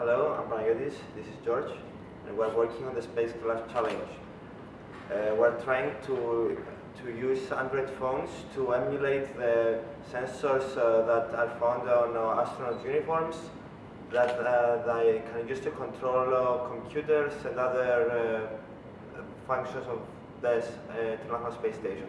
Hello, I'm Panagiotis, this is George, and we're working on the Space Spacecraft Challenge. Uh, we're trying to, to use Android phones to emulate the sensors uh, that are found on uh, astronaut uniforms that uh, they can use to control computers and other uh, functions of the uh, International Space Station.